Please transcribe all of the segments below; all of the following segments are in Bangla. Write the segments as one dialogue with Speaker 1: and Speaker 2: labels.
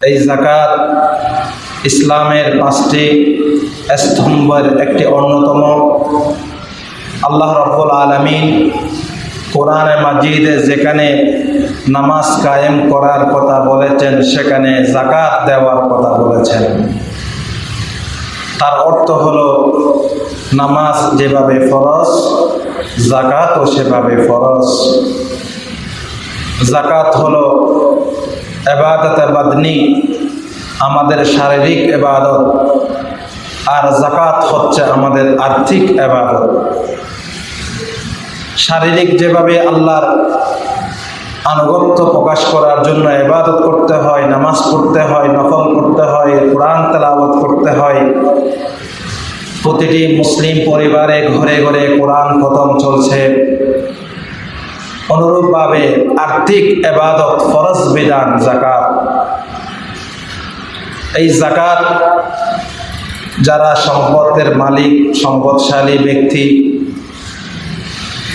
Speaker 1: এই জাকাত ইসলামের পাঁচটি স্তম্ভের একটি অন্যতম। আল্লাহ রব্বুল আলমিন কোরআনে মাজিদে যেখানে নামাজ কায়েম করার কথা বলেছেন, সেখানে জাকাত দেওয়ার কথা বলেছেন। তার অর্থ হলো নামাজ যেভাবে ফরজ, জাকাতও সেভাবে ফরজ। জাকাত হলো এবাদত বাদনি, আমাদের শারীরিক এবাদত আর জাকাত হচ্ছে আমাদের আর্থিক এবাদত শারীরিক যেভাবে আল্লাহর আনুগত্য প্রকাশ করার জন্য এবাদত করতে হয়, নামাজ পড়তে হয়, নফল করতে হয়, কোরআন তেলাওয়াত করতে হয়, প্রতিটি মুসলিম পরিবারে ঘরে ঘরে কোরআন খতম চলছে। অনুরূপভাবে আর্থিক এবাদত, ফরজ বিধান জাকাত এই জাকাত যারা সম্পদের মালিক, সম্পদশালী ব্যক্তি,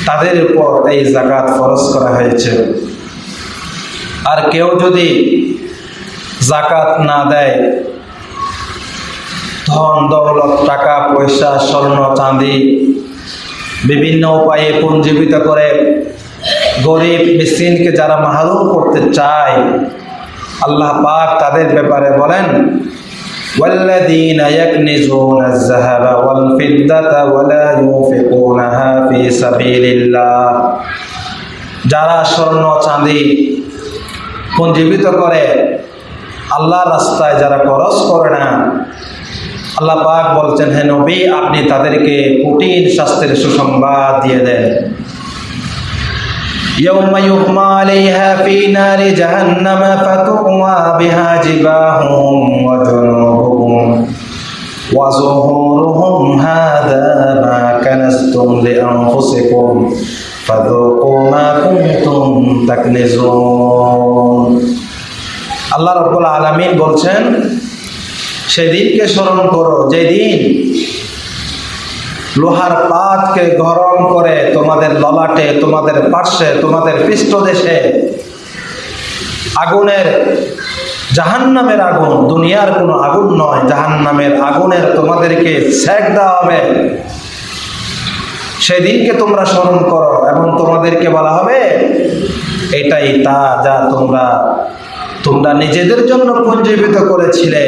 Speaker 1: তাদের উপর এই জাকাত ফরজ করা হয়েছে। আর কেউ যদি জাকাত না দেয়, ধন, দৌলত, টাকা, পয়সা, স্বর্ণ, চাঁদি, বিভিন্ন উপায়ে পুঞ্জীবিত করে গরিব মিসকিনকে যারা মাহরুম করতে চায় আল্লাহ পাক তাদের ব্যাপারে বলেন والذين يكنزون الذهب والفضة ولا ينفقونها في سبيل الله যারা স্বর্ণ চাঁদি পুঞ্জীবিত করে আল্লাহর রাস্তায় যারা খরচ করে না আল্লাহ পাক বলছেন হে নবী আপনি তাদেরকে কঠিন শাস্ত্রের সুসংবাদ দিয়ে দেন يوم يحمى عليها في نار جهنم فتقوى بها جباههم وجنوبهم وظهورهم هذا ما كنزتم لأنفسكم فذوقوا ما كنتم تكنزون আল্লাহ রব্বুল আলমিন বলছেন সেদিনকে স্মরণ করো যেদিন লোহার পাতকে গরম করে তোমাদের ললাটে, তোমাদের পার্শ্বে, তোমাদের পৃষ্ঠদেশে। আগুনের, জাহান্নামের আগুন, দুনিয়ার কোনো আগুন নয়, জাহান্নামের আগুনের তোমাদেরকে সেক দেওয়া হবে। সেদিনকে তোমরা স্মরণ করো এবং তোমাদেরকে বলা হবে, এটাই তা যা তোমরা তোমরা নিজেদের জন্য পুঞ্জীবিত করেছিলে।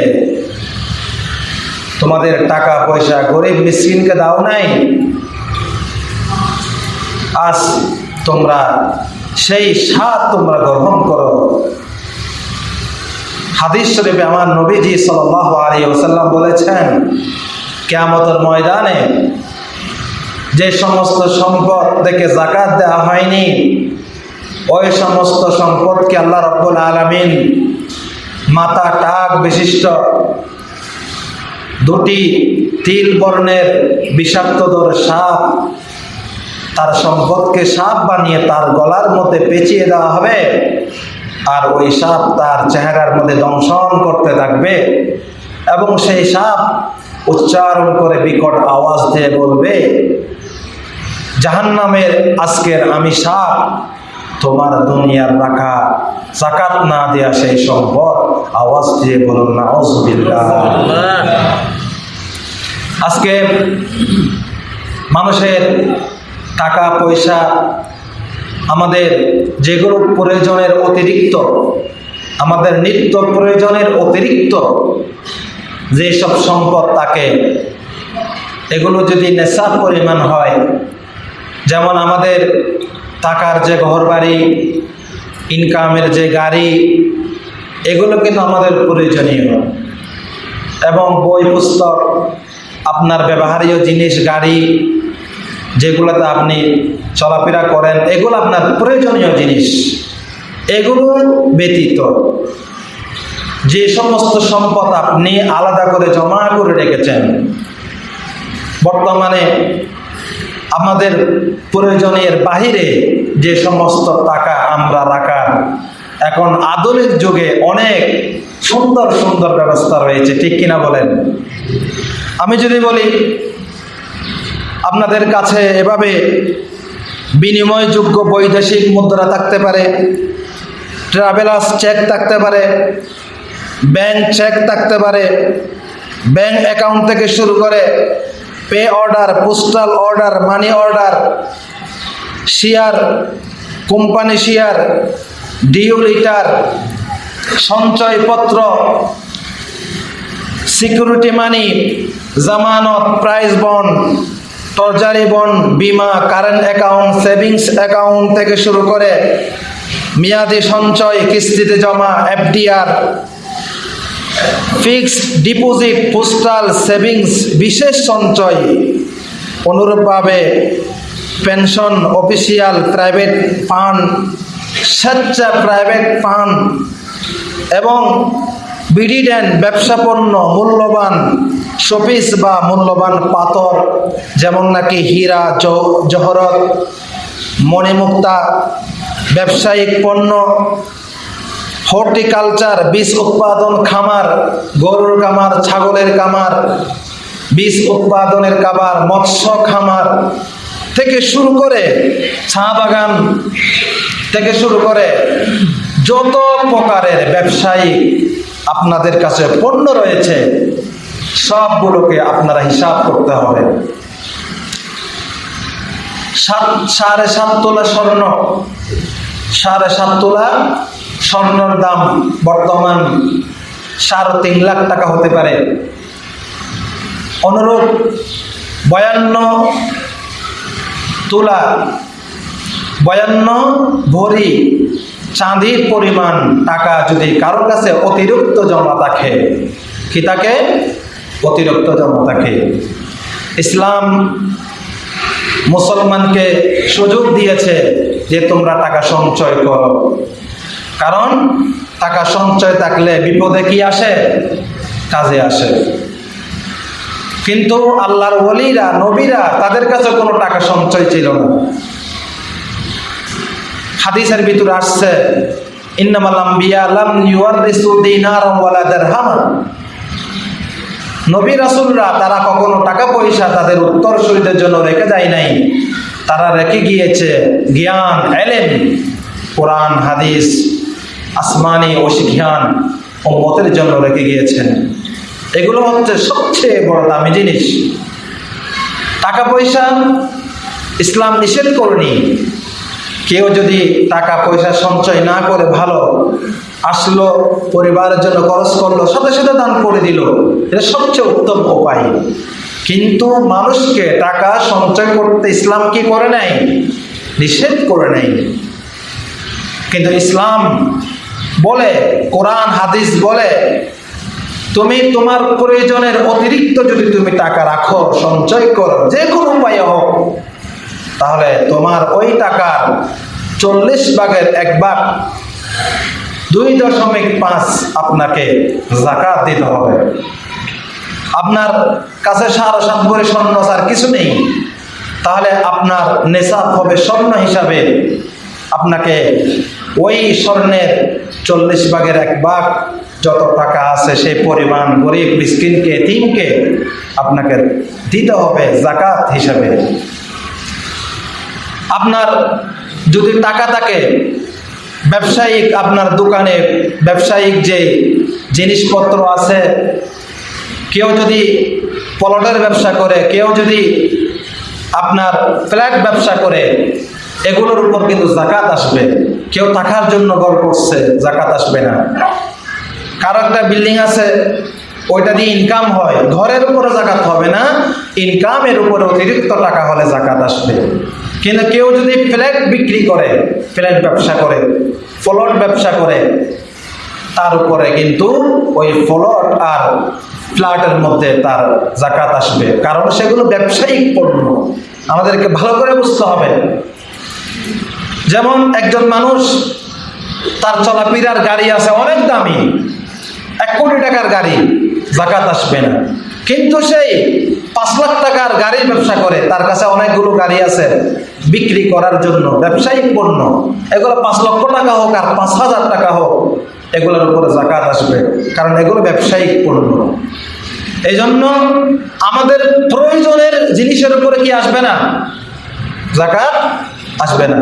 Speaker 1: তোমাদের টাকা, পয়সা গরিব মিসকিনকে দাও নাই? আজ তোমরা সেই স্বাদ তোমরা গ্রহণ করো। হাদিস শরীফে আমার নবীজি সাল্লাহ আলী ওসাল্লাম বলেছেন, কেয়ামতের ময়দানে যে সমস্ত সম্পদ থেকে জাকাত দেওয়া হয়নি, ওই সমস্ত সম্পদকে আল্লাহ রব্বুল আলমিন মাথা টাক বিশিষ্ট দুটি তিল বর্ণের বিষাক্তদর সাপ তার সম্পদকে সাপ বানিয়ে তার গলার মধ্যে পেঁচিয়ে দেওয়া হবে। আর ওই সাপ তার চেহারার মধ্যে দংশন করতে থাকবে এবং সেই সাপ উচ্চারণ করে বিকট আওয়াজ দিয়ে বলবে, জাহান্নামের আজকের আমি সাপ, তোমার দুনিয়ার রাখা জাকাত না দেয়া সেই সম্পদ। আওয়াজ দিয়ে বলুন না আজকে মানুষের টাকা, পয়সা, আমাদের যেগুলো প্রয়োজনের অতিরিক্ত, আমাদের নিত্য প্রয়োজনের অতিরিক্ত যেসব সম্পদ তাকে এগুলো যদি নেশা পরিমাণ হয়, যেমন আমাদের টাকার যে ঘর বাড়ি ইনকামের যে গাড়ি, এগুলো কিন্তু আমাদের প্রয়োজনীয়। এবং বই, পুস্তক আপনার ব্যবহারীয় জিনিস, গাড়ি, যেগুলোতে আপনি চলাফেরা করেন, এগুলো আপনার প্রয়োজনীয় জিনিস। এগুলো ব্যতীত যে সমস্ত সম্পদ আপনি আলাদা করে জমা করে রেখেছেন, বর্তমানে আমাদের প্রয়োজনের বাহিরে যে সমস্ত টাকা আমরা রাখার, এখন আধুনিক যুগে অনেক সুন্দর সুন্দর ব্যবস্থা রয়েছে, ঠিক কিনা বলেন? আমি যদি বলি, আপনাদের কাছে এভাবে বিনিময়যোগ্য বৈদেশিক মুদ্রা থাকতে পারে ট্রাভেলার্স চেক থাকতে পারে ব্যাংক চেক থাকতে পারে ব্যাংক অ্যাকাউন্ট থেকে শুরু করে pay order postal order money order share company share due লিটার সঞ্চয়পত্র সিকিউরিটি মানি জামানত প্রাইজ বন্ড টর্জারি বন্ড বিমা কারেন্ট অ্যাকাউন্ট সেভিংস অ্যাকাউন্ট থেকে শুরু করে মেয়াদি সঞ্চয়, কিস্তিতে জমা, FDR fixed deposit postal savings বিশেষ সঞ্চয়। অনুরূপভাবে পেনশন অফিসিয়াল প্রাইভেট ফান্ড স্বেচ্ছা প্রাইভেট ফান্ড এবং বিডিডেন্ট ব্যবসাপন্ন মূল্যবান শোপিস বা মূল্যবান পাথর, যেমন নাকি হীরা জহরত, মণিমুক্তা, ব্যবসায়িক পণ্য, হর্টিকালচার, বীজ উৎপাদন খামার, গরুর খামার, ছাগলের খামার, বীজ উৎপাদনের খাবার মৎস্য খামার থেকে শুরু করে চা বাগান থেকে শুরু করে যত প্রকারের ব্যবসায়ী আপনাদের কাছে পণ্য রয়েছে সবগুলোকে আপনারা হিসাব করতে হবে। সাত, সাড়ে সাত তোলা স্বর্ণ। সাড়ে সাত তোলা স্বর্ণর দাম বর্তমান সাড়ে তিন লাখ টাকা হতে পারে। অনুরূপ বয়ান্ন তোলা, বয়ান্ন ভরি চাঁদির পরিমাণ টাকা যদি কারোর কাছে অতিরিক্ত জমা থাকে, কি থাকে অতিরিক্ত জমা থাকে ইসলাম মুসলমানকে সুযোগ দিয়েছে যে তোমরা টাকা সঞ্চয় করো। কারণ টাকা সঞ্চয় থাকলে বিপদে কি আসে? কাজে আসে। কিন্তু আল্লাহর ওলিরা, নবীরা তাদের কাছে কোনো টাকা সঞ্চয় ছিল না। হাদিসের ভিতরে আসছে, ইন্নামাল আম্বিয়া লাম ইউয়ারিসু দিনারাম ওয়ালা নবী রাসূলরা তারা কখনো টাকা পয়সা তাদের উত্তর উত্তরসূরিদের জন্য রেখে যায় নাই। তারা রেখে গিয়েছে জ্ঞান এলেন কোরআন, হাদিস, আসমানি ও শিখিয়ান ও মতের জন্য রেখে গিয়েছেন। এগুলো হচ্ছে সবচেয়ে বড় দামি জিনিস। টাকা পয়সা ইসলাম নিষেধ করেনি। কেউ যদি টাকা পয়সা সঞ্চয় না করে ভালো আসলো, পরিবারের জন্য খরচ করল, সাথে সাথে দান করে দিল। এটা সবচেয়ে উত্তম উপায়। কিন্তু মানুষকে টাকা সঞ্চয় করতে ইসলাম কি করে নাই নিষেধ করে নাই কিন্তু ইসলাম বলে, কোরআন, হাদিস বলে, তুমি তোমার প্রয়োজনের অতিরিক্ত যদি তুমি টাকা রাখো, সঞ্চয় করো, যে কোনো উপায়ে হোক, তাহলে তোমার ওই টাকার চল্লিশ ভাগের এক ভাগ দুই দশমিক পাঁচ আপনাকে জাকাত দিতে হবে। আপনার কাছে সারা সাত করে স্বর্ণ আর কিছু নেই, তাহলে আপনার নেশাব হবে স্বর্ণ হিসাবে। আপনাকে ওই স্বর্ণের চল্লিশ ভাগের এক ভাগ যত টাকা আছে সেই পরিমাণ গরিব মিসকিনকে, তিনকে আপনাকে দিতে হবে জাকাত হিসাবে। আপনার যদি টাকা থাকে ব্যবসায়িক আপনার দোকানে ব্যবসায়িক যে জিনিসপত্র আছে, কেউ যদি পলটের ব্যবসা করে, কেউ যদি আপনার ফ্ল্যাট ব্যবসা করে, এগুলোর উপর কিন্তু জাকাত আসবে। কেউ থাকার জন্য ঘর করছে, জাকাত আসবে না। কারও একটা বিল্ডিং আছে, ওইটা দিয়ে ইনকাম হয়, ঘরের উপরে জাকাত হবে না ইনকামের উপরে অতিরিক্ত টাকা হলে জাকাত আসবে। কিন্তু কেউ যদি ফ্ল্যাট বিক্রি করে, ফ্ল্যাট ব্যবসা করে, ফলট ব্যবসা করে, তার উপরে কিন্তু ওই ফলট আর ফ্ল্যাটের মধ্যে তার জাকাত আসবে। কারণ সেগুলো ব্যবসায়িক পণ্য। আমাদেরকে ভালো করে বুঝতে হবে। যেমন একজন মানুষ, তার চলাফেরার গাড়ি আছে অনেক দামি। এক কোটি টাকার গাড়ি জাকাত আসবে না। কিন্তু সেই পাঁচ লাখ টাকার গাড়ির ব্যবসা করে, তার কাছে অনেকগুলো গাড়ি আছে বিক্রি করার জন্য, ব্যবসায়িক পণ্য। এগুলো পাঁচ লক্ষ টাকা হোক আর পাঁচ হাজার টাকা হোক, এগুলোর উপরে জাকাত আসবে, কারণ এগুলো ব্যবসায়িক পণ্য। এই জন্য আমাদের প্রয়োজনের জিনিসের উপরে কি আসবে না? জাকাত আসবে না।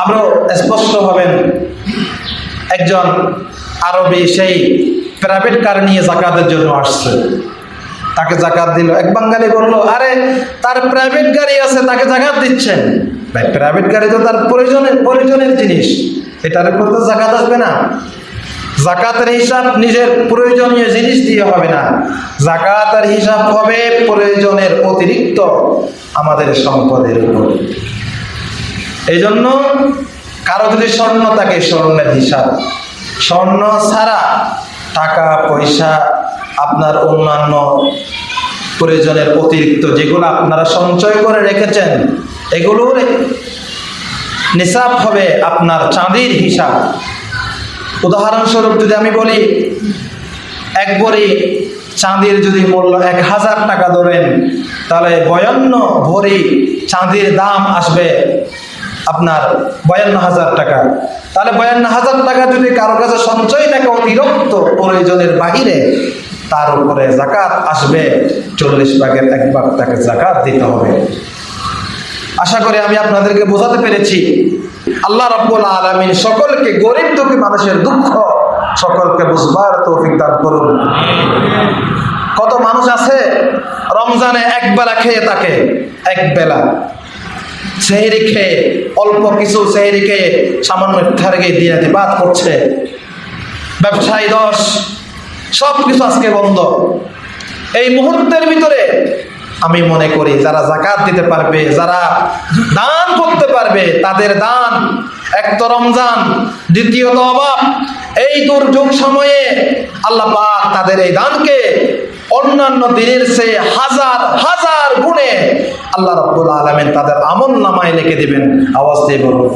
Speaker 1: আরও স্পষ্ট হবেন, একজন আরবি সেই প্রাইভেট কার নিয়ে জাকাতের জন্য আসছে। তাকে জাকাত দিল। এক বাঙালি বলল, আরে, তার প্রাইভেট গাড়ি আছে, তাকে জাকাত দিচ্ছেন? ভাই প্রাইভেট গাড়ি তো তার প্রয়োজনের প্রয়োজনের জিনিস। এটার উপর তো জাকাত আসবে না। জাকাতের হিসাব নিজের প্রয়োজনীয় জিনিস দিয়ে হবে না। জাকাতের হিসাব হবে প্রয়োজনের অতিরিক্ত আমাদের সম্পদের উপর। এই জন্য কারও যদি স্বর্ণ থাকে, স্বর্ণের হিসাব। স্বর্ণ ছাড়া টাকা, পয়সা আপনার অন্যান্য প্রয়োজনের অতিরিক্ত যেগুলো আপনারা সঞ্চয় করে রেখেছেন, এগুলোর নিসাব হবে আপনার চাঁদির হিসাব। উদাহরণস্বরূপ যদি আমি বলি, এক ভরি চাঁদির যদি মূল্য এক হাজার টাকা ধরেন, তাহলে বয়ান্ন ভরি চাঁদির দাম আসবে আপনার বয়ান্ন হাজার টাকা। তাহলে বয়ান্ন হাজার টাকা যদি কারও কাছে সঞ্চয় থাকে অতিরিক্ত প্রয়োজনের বাহিরে তার উপরে জাকাত আসবে। চল্লিশ ভাগের এক ভাগ তাকে জাকাত দিতে হবে। আশা করি আমি আপনাদেরকে বোঝাতে পেরেছি, আল্লাহ রব্বুল আলমিন সকলকে গরিব দুঃখী মানুষের দুঃখ সকলকে বুঝবার তৌফিক দান করুন। কত মানুষ আছে, রমজানে এক বেলা খেয়ে থাকে, এক বেলা। সেহরি খেয়ে, অল্প কিছু সেহরি খেয়ে সামান্য ইফতারকে দিয়ে বাদ করছে ব্যবসায়ী দশ সব কিছু আজকে বন্ধ। এই মুহূর্তের ভিতরে আমি মনে করি, যারা জাকাত দিতে পারবে, যারা দান করতে পারবে, তাদের দান এক তো রমজান, দ্বিতীয়ত অভাব এই দুর্যোগ সময়ে আল্লাহ পাক তাদের এই দানকে অন্যান্য দিনের সে হাজার হাজার গুণে আল্লাহ রব্বুল আলমেন তাদের আমল নামায় লিখে দিবেন। আওয়াজ দিয়ে বলুন।